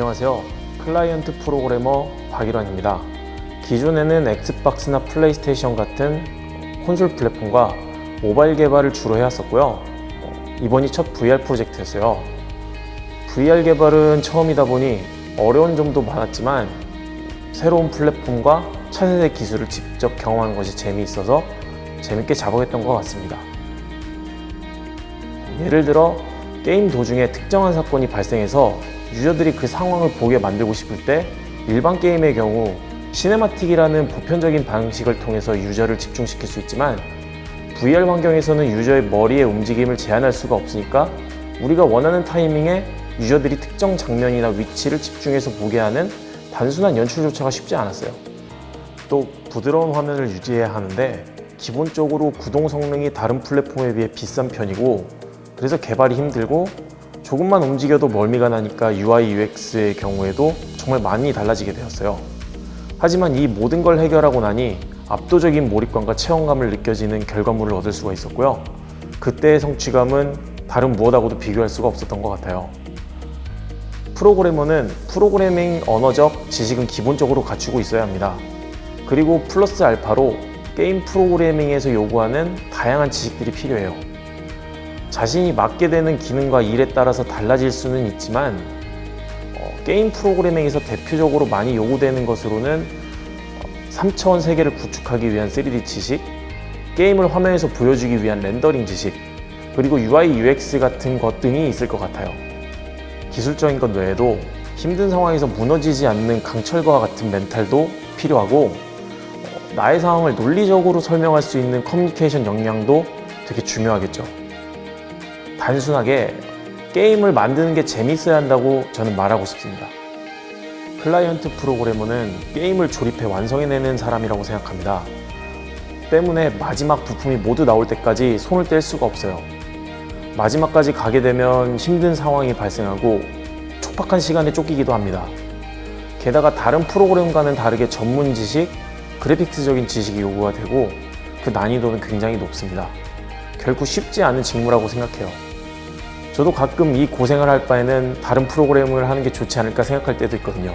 안녕하세요. 클라이언트 프로그래머 박일환입니다. 기존에는 엑스박스나 플레이스테이션 같은 콘솔 플랫폼과 모바일 개발을 주로 해왔었고요. 어, 이번이 첫 VR 프로젝트였어요. VR 개발은 처음이다 보니 어려운 점도 많았지만 새로운 플랫폼과 차세대 기술을 직접 경험하는 것이 재미있어서 재밌게 작업했던 것 같습니다. 예를 들어 게임 도중에 특정한 사건이 발생해서 유저들이 그 상황을 보게 만들고 싶을 때 일반 게임의 경우 cinematic이라는 보편적인 방식을 통해서 유저를 집중시킬 수 있지만 VR 환경에서는 유저의 머리의 움직임을 제한할 수가 없으니까 우리가 원하는 타이밍에 유저들이 특정 장면이나 위치를 집중해서 보게 하는 단순한 연출조차가 쉽지 않았어요. 또 부드러운 화면을 유지해야 하는데 기본적으로 구동 성능이 다른 플랫폼에 비해 비싼 편이고 그래서 개발이 힘들고 조금만 움직여도 멀미가 나니까 UI UX의 경우에도 정말 많이 달라지게 되었어요. 하지만 이 모든 걸 해결하고 나니 압도적인 몰입감과 체험감을 느껴지는 결과물을 얻을 수가 있었고요. 그때의 성취감은 다른 무엇하고도 비교할 수가 없었던 것 같아요. 프로그래머는 프로그래밍 언어적 지식은 기본적으로 갖추고 있어야 합니다. 그리고 플러스 알파로 게임 프로그래밍에서 요구하는 다양한 지식들이 필요해요. 자신이 맡게 되는 기능과 일에 따라서 달라질 수는 있지만 어, 게임 프로그래밍에서 대표적으로 많이 요구되는 것으로는 3차원 세계를 구축하기 위한 3D 지식, 게임을 화면에서 보여주기 위한 렌더링 지식, 그리고 UI, UX 같은 것 등이 있을 것 같아요. 기술적인 것 외에도 힘든 상황에서 무너지지 않는 강철과 같은 멘탈도 필요하고 어, 나의 상황을 논리적으로 설명할 수 있는 커뮤니케이션 역량도 되게 중요하겠죠. 단순하게 게임을 만드는 게 재밌어야 한다고 저는 말하고 싶습니다. 클라이언트 프로그래머는 게임을 조립해 완성해내는 사람이라고 생각합니다. 때문에 마지막 부품이 모두 나올 때까지 손을 뗄 수가 없어요. 마지막까지 가게 되면 힘든 상황이 발생하고 촉박한 시간에 쫓기기도 합니다. 게다가 다른 프로그램과는 다르게 전문 지식, 그래픽스적인 지식이 요구가 되고 그 난이도는 굉장히 높습니다. 결코 쉽지 않은 직무라고 생각해요. 저도 가끔 이 고생을 할 바에는 다른 프로그램을 하는 게 좋지 않을까 생각할 때도 있거든요.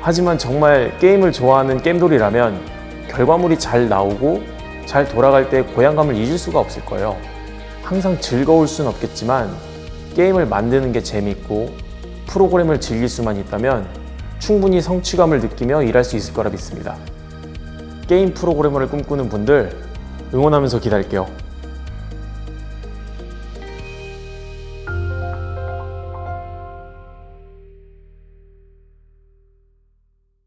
하지만 정말 게임을 좋아하는 게임돌이라면 결과물이 잘 나오고 잘 돌아갈 때 고향감을 잊을 수가 없을 거예요. 항상 즐거울 순 없겠지만 게임을 만드는 게 재밌고 프로그램을 즐길 수만 있다면 충분히 성취감을 느끼며 일할 수 있을 거라 믿습니다. 게임 프로그래머를 꿈꾸는 분들 응원하면서 기다릴게요.